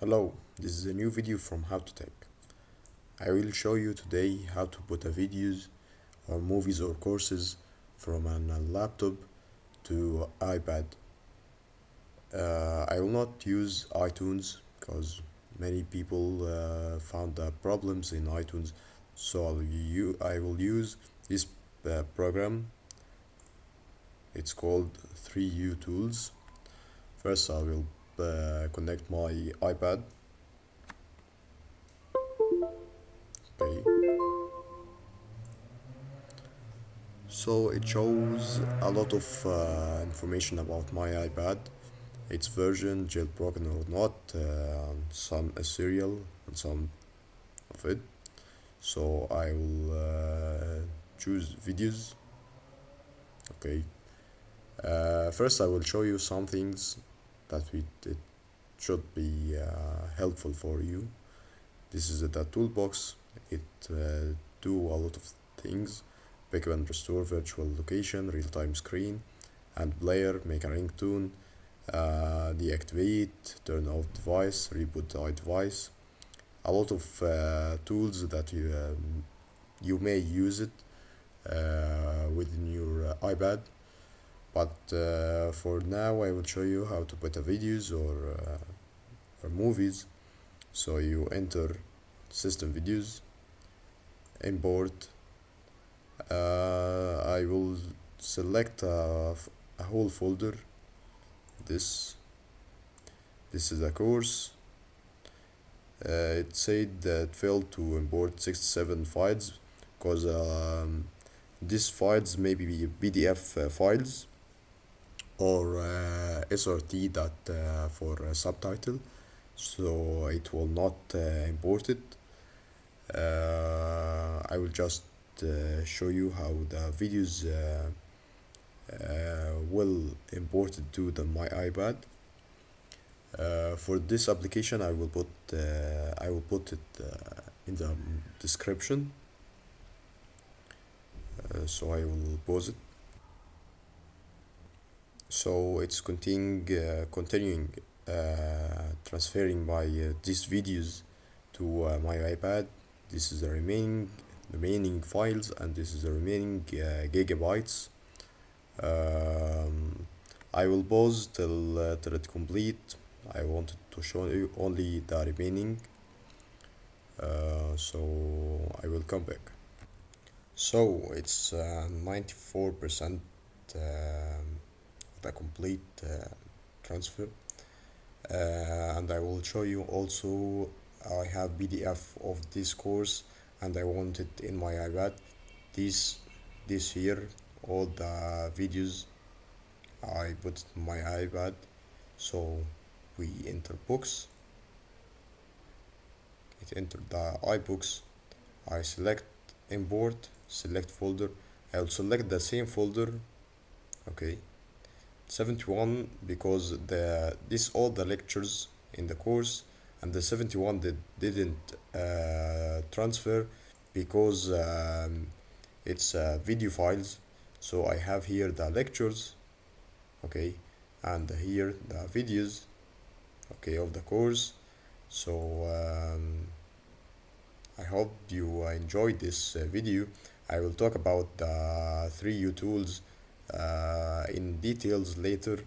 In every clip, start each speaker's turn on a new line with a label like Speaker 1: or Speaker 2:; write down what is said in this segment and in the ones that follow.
Speaker 1: Hello, this is a new video from How to Tech. I will show you today how to put a videos or movies or courses from a laptop to iPad. Uh, I will not use iTunes because many people uh, found problems in iTunes so I'll will use this uh, program it's called 3uTools first I will uh, connect my iPad. Okay so it shows a lot of uh, information about my iPad its version jailbroken or not uh, some serial and some of it. So I will uh, choose videos. Okay. Uh, first I will show you some things that we, it should be uh, helpful for you. This is the toolbox. It uh, do a lot of things. Backup and restore virtual location real-time screen and player make a ringtone uh, deactivate turn off device reboot the device. A lot of uh, tools that you um, you may use it uh, within your uh, iPad but uh, for now I will show you how to put a videos or, uh, or movies. So you enter system videos import. Uh, I will select a, a whole folder. This this is a course. Uh, it said that failed to import 67 files because um, these files may be PDF uh, files or uh, SRT that uh, for subtitle. So it will not uh, import it. Uh, I will just uh, show you how the videos will import it to the my iPad. Uh, for this application I will put uh, I will put it uh, in the description. So I will pause it so it's continuing continuing transferring my these videos to my iPad. This is the remaining remaining files and this is the remaining gigabytes. Um, I will pause till, uh, till it complete. I wanted to show you only the remaining. Uh, so I will come back. So it's 94% uh, the complete uh, transfer. Uh, and I will show you also I have PDF of this course and I want it in my iPad. This this here all the videos I put my iPad. So we enter books. It entered the iBooks. I select import select folder. I'll select the same folder. Okay 71 because the this all the lectures in the course and the 71 did, didn't uh, transfer because um, it's uh, video files. So I have here the lectures okay and here the videos okay of the course. So um, I hope you enjoyed this uh, video. I will talk about the 3uTools uh, in details later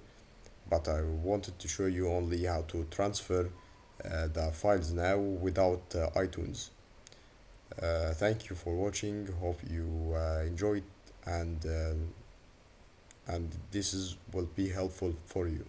Speaker 1: but I wanted to show you only how to transfer uh, the files now without uh, iTunes. Uh, thank you for watching. Hope you uh, enjoyed and um, and this is will be helpful for you